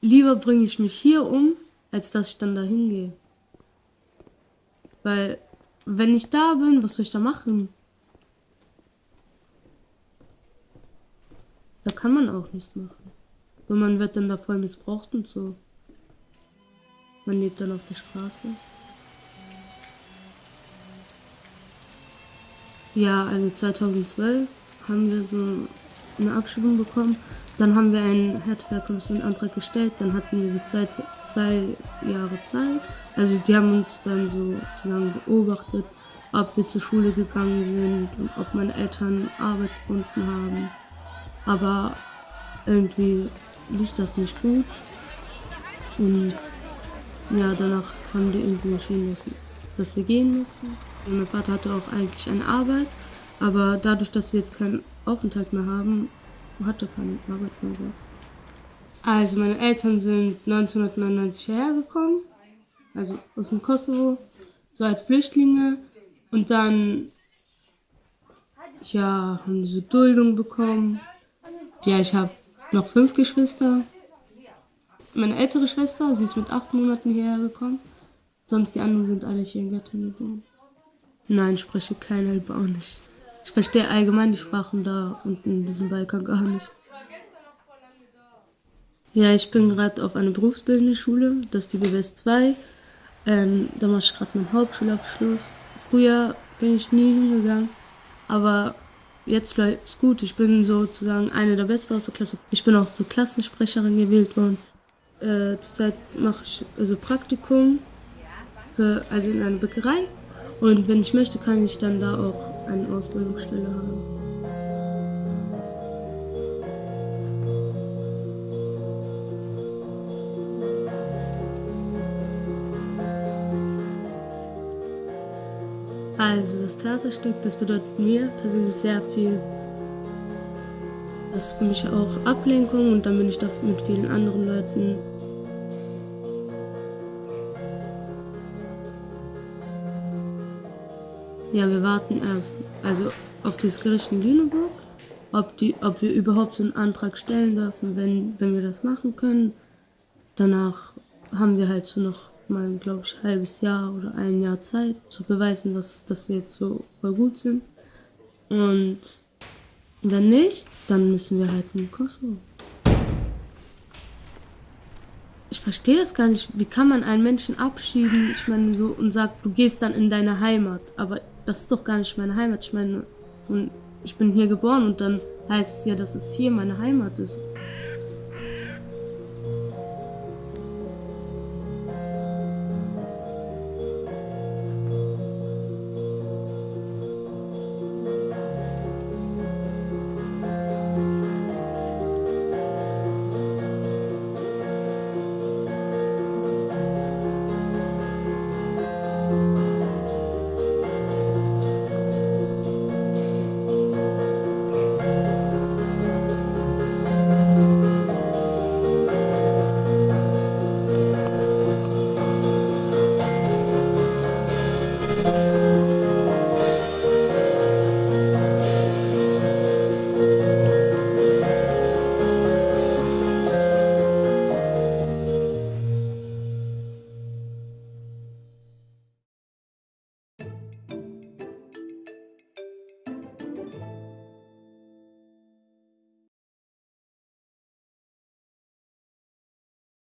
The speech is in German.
lieber bringe ich mich hier um, als dass ich dann da hingehe. Weil, wenn ich da bin, was soll ich da machen? Da kann man auch nichts machen. Und man wird dann da voll missbraucht und so. Man lebt dann auf der Straße. Ja, also 2012 haben wir so eine Abschiebung bekommen. Dann haben wir einen Härtefallkommissionantrag gestellt. Dann hatten wir so zwei, zwei Jahre Zeit. Also die haben uns dann so sozusagen beobachtet, ob wir zur Schule gegangen sind und ob meine Eltern Arbeit gefunden haben. Aber irgendwie lief das nicht gut. Und ja, danach haben die irgendwie entschieden, dass, dass wir gehen müssen. Mein Vater hatte auch eigentlich eine Arbeit, aber dadurch, dass wir jetzt keinen Aufenthalt mehr haben, hat er keine Arbeit mehr. Also meine Eltern sind 1999 hergekommen, also aus dem Kosovo, so als Flüchtlinge. Und dann, ja, haben sie Duldung bekommen. Ja, ich habe noch fünf Geschwister. Meine ältere Schwester, sie ist mit acht Monaten hierher gekommen. Sonst die anderen sind alle hier in Göttingen. Nein, spreche kein Albanisch. Ich verstehe allgemein die Sprachen da unten in diesem Balkan gar nicht. Ja, ich bin gerade auf einer berufsbildenden Schule, das ist die BWS 2. Ähm, da mache ich gerade meinen Hauptschulabschluss. Früher bin ich nie hingegangen, aber jetzt läuft es gut. Ich bin sozusagen eine der Besten aus der Klasse. Ich bin auch zur Klassensprecherin gewählt worden. Äh, zurzeit mache ich also Praktikum, für, also in einer Bäckerei. Und wenn ich möchte, kann ich dann da auch eine Ausbildungsstelle haben. Also das Theaterstück, das bedeutet mir persönlich sehr viel. Das ist für mich auch Ablenkung und dann bin ich da mit vielen anderen Leuten. Ja, wir warten erst, also auf das Gericht in Lüneburg, ob, die, ob wir überhaupt so einen Antrag stellen dürfen, wenn, wenn wir das machen können. Danach haben wir halt so noch mal, glaube ich, ein halbes Jahr oder ein Jahr Zeit zu beweisen, dass, dass wir jetzt so voll gut sind. Und wenn nicht, dann müssen wir halt in Kosovo. Ich verstehe das gar nicht. Wie kann man einen Menschen abschieben, ich meine, so und sagt, du gehst dann in deine Heimat. Aber das ist doch gar nicht meine Heimat. Ich meine, ich bin hier geboren und dann heißt es ja, dass es hier meine Heimat ist.